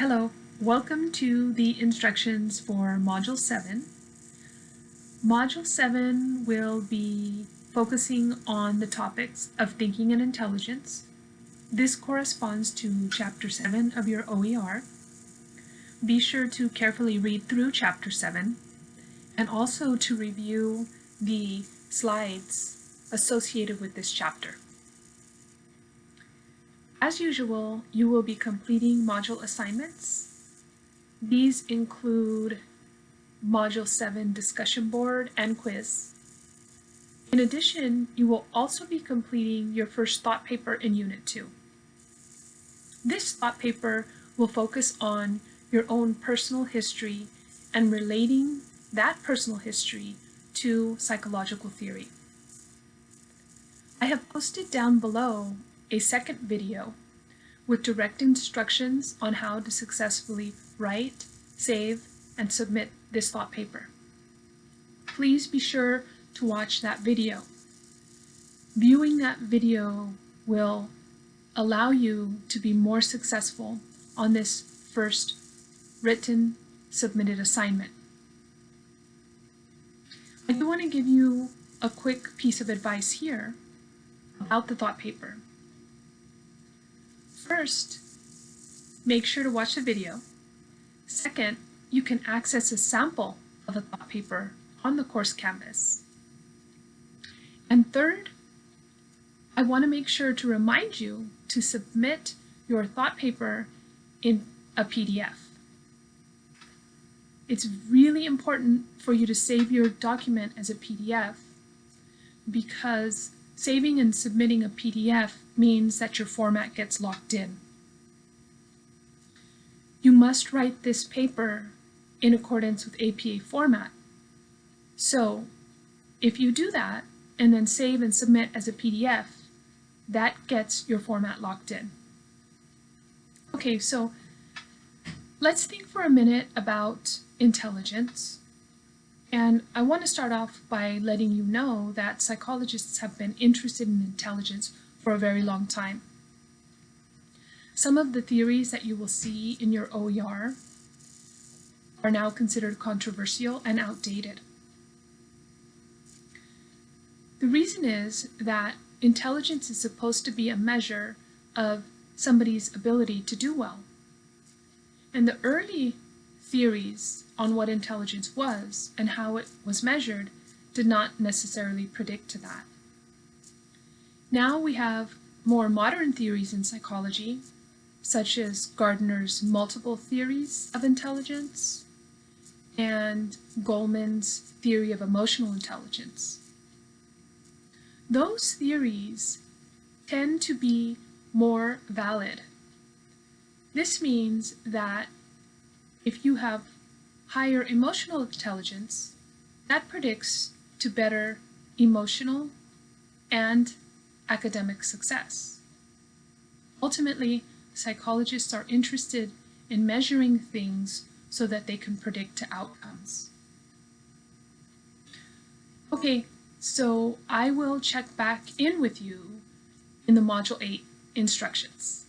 Hello, welcome to the instructions for Module 7. Module 7 will be focusing on the topics of thinking and intelligence. This corresponds to Chapter 7 of your OER. Be sure to carefully read through Chapter 7 and also to review the slides associated with this chapter. As usual, you will be completing module assignments. These include Module 7 discussion board and quiz. In addition, you will also be completing your first thought paper in Unit 2. This thought paper will focus on your own personal history and relating that personal history to psychological theory. I have posted down below a second video with direct instructions on how to successfully write, save, and submit this thought paper. Please be sure to watch that video. Viewing that video will allow you to be more successful on this first written submitted assignment. I do want to give you a quick piece of advice here about the thought paper. First, make sure to watch the video. Second, you can access a sample of a thought paper on the course canvas. And third, I want to make sure to remind you to submit your thought paper in a PDF. It's really important for you to save your document as a PDF because Saving and submitting a PDF means that your format gets locked in. You must write this paper in accordance with APA format. So if you do that and then save and submit as a PDF, that gets your format locked in. Okay, so let's think for a minute about intelligence. And I want to start off by letting you know that psychologists have been interested in intelligence for a very long time. Some of the theories that you will see in your OER are now considered controversial and outdated. The reason is that intelligence is supposed to be a measure of somebody's ability to do well. And the early theories on what intelligence was and how it was measured did not necessarily predict to that. Now we have more modern theories in psychology, such as Gardner's multiple theories of intelligence and Goleman's theory of emotional intelligence. Those theories tend to be more valid. This means that if you have higher emotional intelligence, that predicts to better emotional and academic success. Ultimately, psychologists are interested in measuring things so that they can predict outcomes. Okay, so I will check back in with you in the Module 8 instructions.